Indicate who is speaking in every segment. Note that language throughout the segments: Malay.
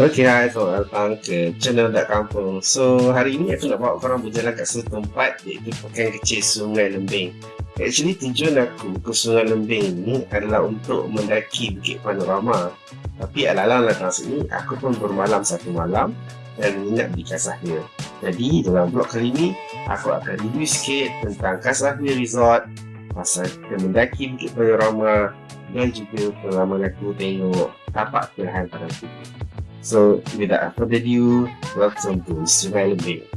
Speaker 1: Okay, hai, selamat datang ke channel Dak Kampung. So, hari ini aku nak bawa korang berjalan kat satu tempat Iaitu pekan kecil Sungai Lembing. Actually, tujuan aku ke Sungai Lembing ni adalah untuk mendaki Bukit Panorama. Tapi ala-ala datang sini, aku pun bermalam satu malam Dan menginap di Kasahir Jadi, dalam vlog kali ini Aku akan review sikit tentang Kasahir Resort Pasal kita mendaki Bukit Panorama Dan juga pengalaman aku tengok tapak pada aku So, without further ado, welcome to Sungai Lembing.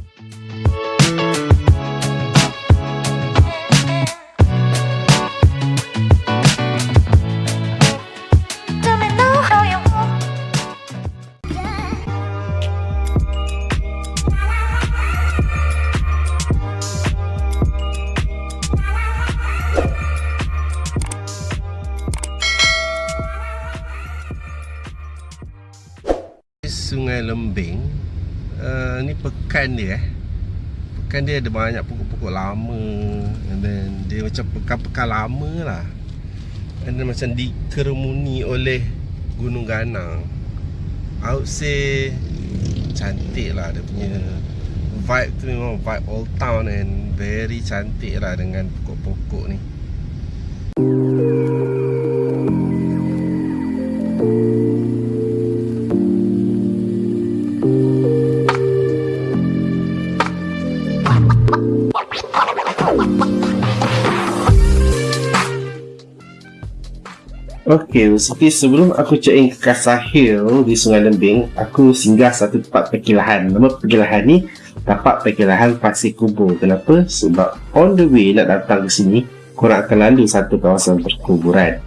Speaker 1: Pekan dia ada banyak pokok-pokok lama. And then dia macam pekan-pekan lama lah. And then macam dikerumuni oleh Gunung Ganang. I would say Cantik lah dia punya Vibe tu memang vibe old town And very cantik lah dengan pokok-pokok ni Okey, basically sebelum aku check in ke Kasar Hill di Sungai Lembing, aku singgah satu tempat perkilahan. Nama perkilahan ni tapak perkilahan Pasir Kubur. Kenapa? Sebab on the way nak datang ke sini, korang akan lalu satu kawasan perkuburan.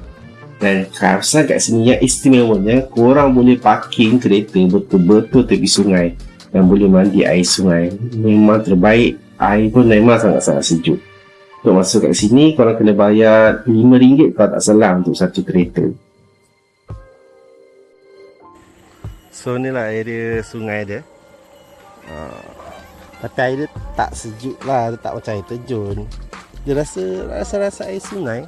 Speaker 1: Dan kawasan kat sini yang istimewanya, korang boleh parking kereta betul-betul tepi sungai dan boleh mandi air sungai. Memang terbaik. Air pun memang sangat-sangat sejuk. Untuk masuk kat sini korang kena bayar RM5 kalau tak salah untuk satu kereta. So ni lah area sungai dia. Uh, Tapi air dia tak sejuk lah Dia tak macam air terjun. Dia rasa rasa-rasa air sungai.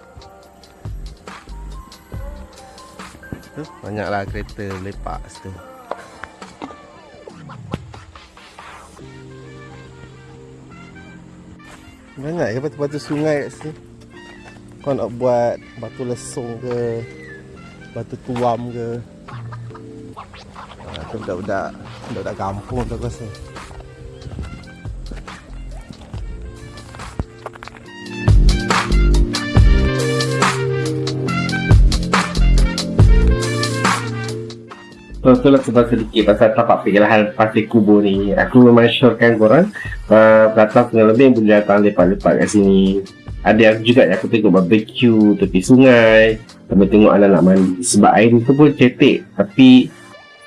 Speaker 1: Tu, Banyaklah kereta lepak situ Banyak ya batu-batu sungai kat sini Kau nak buat batu lesung ke Batu tuam ke? Itu budak-budak Budak-budak kampung tu aku rasa So, itulah sebab sedikit pasal tapak pergerahan pasir kubur ni. Aku memang syorkan korang uh, datang tengah lebih boleh datang lepak-lepak kat sini. Ada yang juga yang aku tengok barbecue tepi sungai. Sambil tengok anak-anak mandi. Sebab air tu pun cetek. Tapi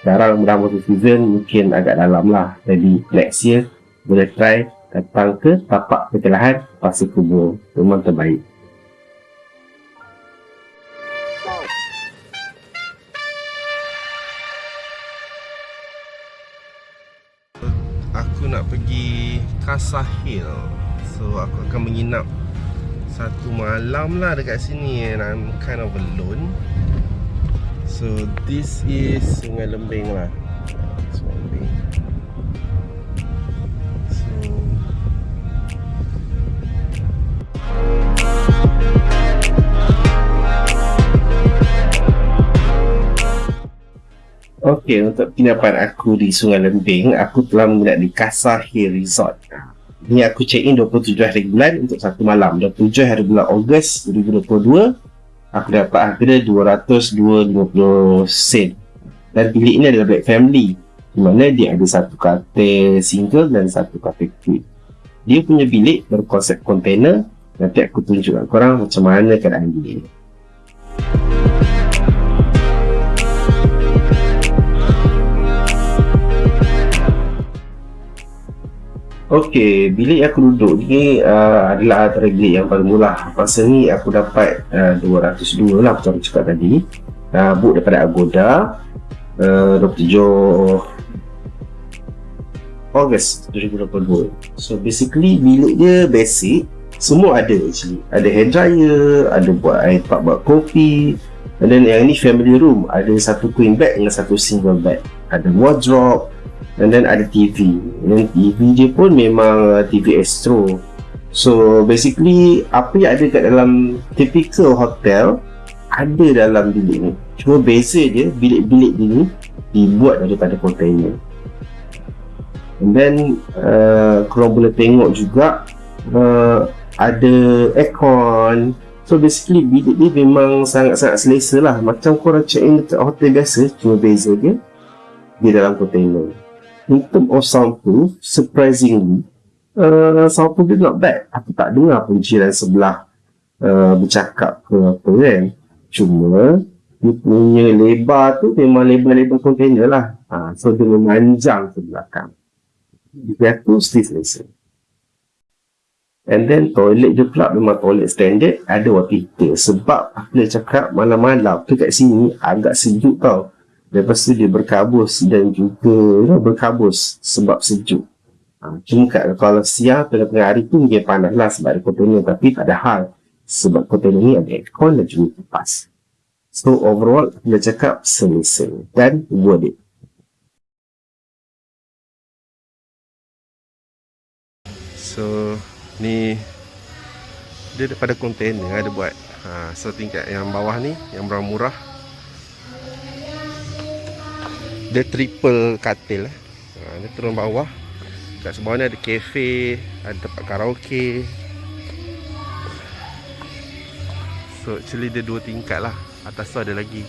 Speaker 1: sekarang dah musim season mungkin agak dalam lah. Jadi next year boleh try datang ke tapak pergerahan pasir kubur. Memang terbaik. Kasah Hill So aku akan menginap Satu malam lah dekat sini. And I'm kind of alone. So this is Sungai Lembing lah. Sungai Lembing Okey, untuk penginapan aku di Sungai Lembing, aku telah menginap di Kasar Hill Resort. Ini aku check in 27 hari bulan untuk satu malam. 27 hari bulan Ogos 2022, aku dapat harga 202.50 sen. Dan bilik ini adalah Black Family. Di mana dia ada satu katil single dan satu katil queen. Dia punya bilik berkonsep container. Nanti aku tunjukkan korang macam mana keadaan dia. Okey, bilik aku duduk ni uh, adalah antara bilik yang paling murah. Pasal ni aku dapat uh, 202 lah macam aku cakap tadi. Uh, book daripada Agoda uh, 27 Ogos 2022. So basically bilik dia basic. Semua ada actually. Ada hair dryer, ada buat air pak buat kopi. And then yang ni family room. Ada satu queen bed dengan satu single bed.
Speaker 2: ada wardrobe and then ada TV dan TV dia pun memang uh, TV Astro. So basically apa yang ada kat dalam typical hotel ada dalam bilik ni. Cuma beza dia bilik-bilik ni dibuat daripada container. And then uh, korang boleh tengok juga uh, ada aircon. So basically bilik ni memang sangat-sangat selesa lah. Macam korang check in dekat hotel biasa cuma beza dia di dalam container in term of soundproof surprisingly uh, soundproof dia not bad. Aku tak dengar pun jiran sebelah uh, bercakap ke apa kan. Cuma dia punya lebar tu memang lebar-lebar container lah. Ha, so dia memanjang ke belakang. Dia tu still selesa And then toilet je pula memang toilet standard. Ada water heater sebab aku dah cakap malam-malam tu kat sini agak sejuk tau lepas tu dia berkabus dan juga you berkabus sebab sejuk. Ha, cuma kat, kalau siang tengah-tengah hari tu mungkin panas lah sebab ada container tapi tak ada hal sebab container ni ada aircon dan juga kipas. So overall dah cakap selesa dan worth it.
Speaker 1: So ni dia daripada container ada buat. Ha, so tingkat yang bawah ni yang berang dia triple katil eh. ha, dia turun bawah. Kat sebelah ni ada cafe ada tempat karaoke. So actually dia dua tingkat lah. Atas tu ada lagi.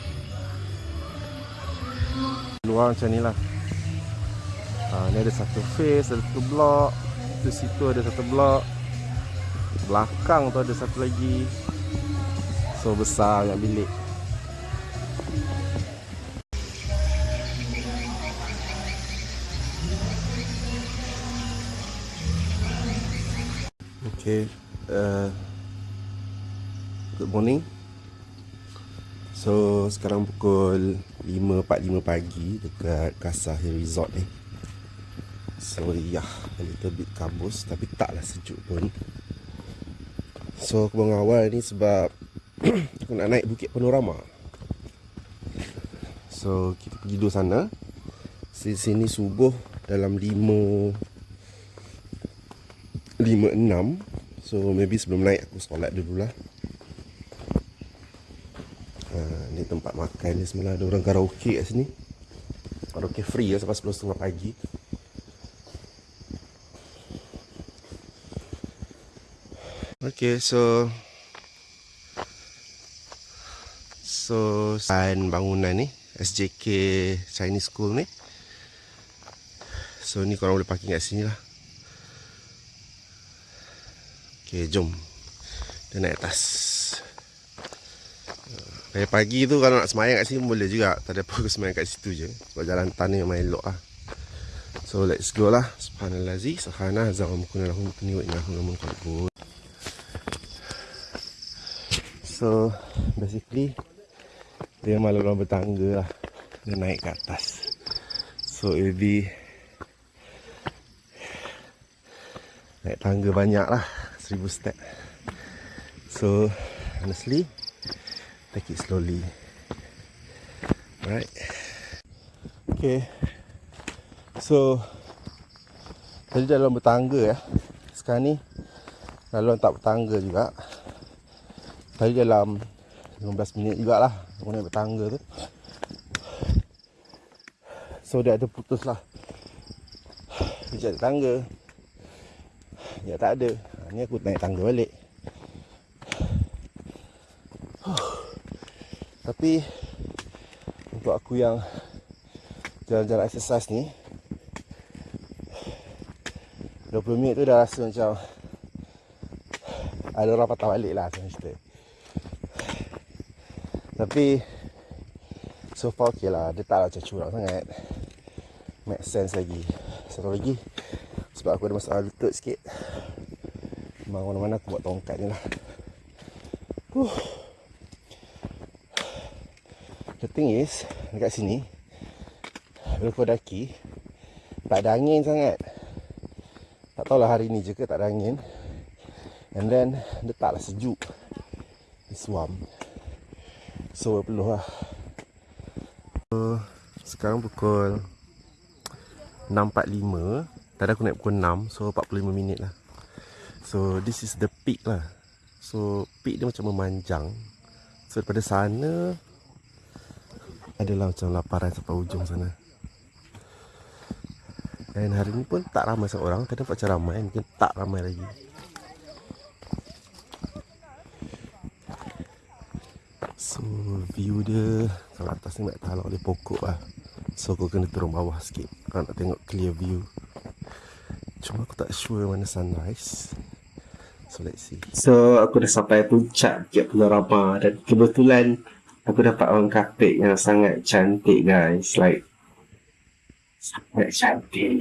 Speaker 1: Luar macam ni lah. Ha, ni ada satu face ada satu block. Tu situ ada satu blok belakang tu ada satu lagi. So besar yang bilik Okay, uh, good morning. So sekarang pukul 5.45 pagi dekat Kasah Hill Resort ni. So yeah, a little bit kabus tapi taklah sejuk pun. So aku bangun awal ni sebab aku nak naik Bukit Panorama. So kita pergi dulu sana. Di sini subuh dalam 5 5 6. So maybe sebelum naik aku solat dulu lah. Ha, ni tempat makan ni sebenarnya ada orang karaoke kat sini. Karaoke free ya sampai 10.30 pagi. Okay, so So San bangunan ni SJK Chinese School ni So ni korang boleh parking kat sini lah Okay, jom. Kita naik atas. Pagi pagi tu kalau nak semayang kat sini boleh juga. Tak ada apa semayang kat situ je. Sebab jalan tanah yang main elok lah. So let's go lah. Subhanallah zi Subhanallah Zawam kunalahum Kuniwa inahum Namun kalbun So basically dia malah orang bertangga lah. Dia naik ke atas. So it will be naik tangga banyak lah seribu step. So honestly take it slowly. Right. Okay. So tadi dalam bertangga ya. Sekarang ni lalu tak bertangga juga. Tadi dalam 15 minit jugalah Aku naik bertangga tu So dia ada putus lah Sekejap ada tangga Ya tak ada Ni aku naik tangga balik. Tapi Untuk aku yang Jalan-jalan exercise ni 20 minit tu dah rasa macam Ada orang patah balik lah Macam cerita. Tapi So far okay lah. Dia tak lah macam curang sangat. Make sense lagi. Satu lagi Sebab aku ada masalah lutut sikit Memang mana-mana aku buat tongkat ni lah. Huh. The thing is Dekat sini Bila kau daki Tak ada angin sangat. Tak tahulah hari ni je ke tak ada angin. And then Dia taklah sejuk. Dia suam. So perlu lah.
Speaker 3: Sekarang pukul 6.45 Tadi aku naik pukul 6 So 45 minit lah So this is the peak lah. So peak dia macam memanjang. So daripada sana Adalah macam laparan sampai ujung sana. Dan hari ni pun tak ramai seorang. Tadi nampak macam ramai Mungkin tak ramai lagi. So view dia Kalau atas ni nak tahan oleh pokok lah. So aku kena turun bawah sikit. Kalau nak tengok clear view. Cuma aku tak sure mana sunrise So let's see.
Speaker 1: So aku dah sampai puncak Bukit Pulau Rama Dan kebetulan Aku dapat orang kapit yang sangat cantik guys. Like Sangat cantik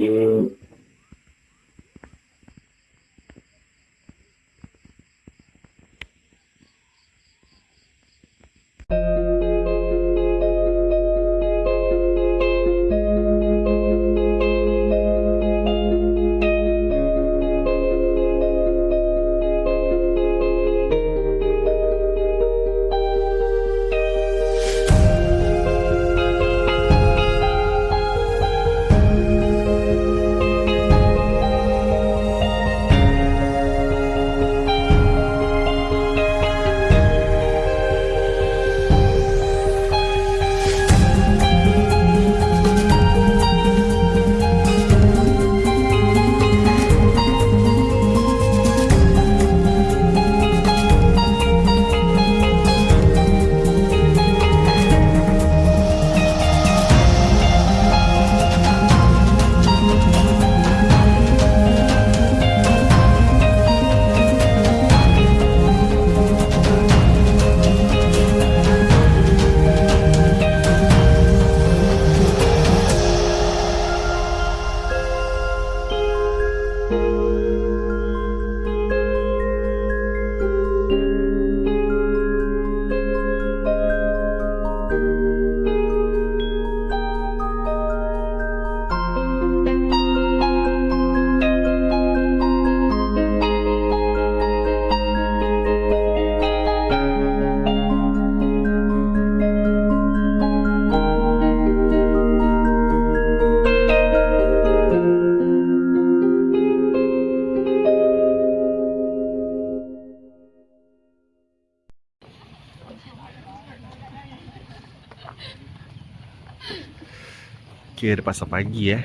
Speaker 3: Okay, dah pasal pagi eh.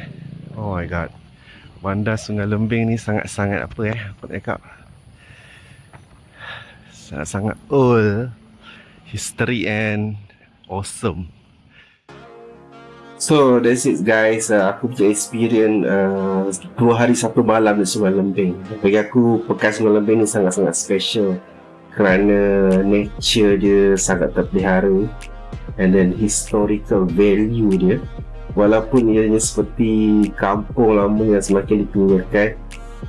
Speaker 3: Oh my god. Bandar Sungai Lembing ni sangat-sangat apa eh. Aku nak cakap. Sangat-sangat old. History and awesome.
Speaker 1: So that's it guys uh, Aku punya experience uh, Dua hari satu malam di Sungai Lembing Bagi aku Pekan Sungai Lembing ni sangat-sangat special Kerana nature dia sangat terpelihara And then historical value dia Walaupun ianya seperti kampung lama yang semakin ditinggalkan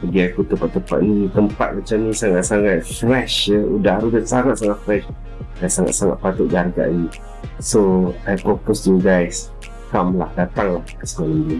Speaker 1: Bagi aku tempat-tempat ni Tempat macam ni sangat-sangat fresh ya. Udara dia sangat-sangat fresh Dan sangat-sangat patut dihargai So I propose to you guys come lah datang lah ke sekolah ini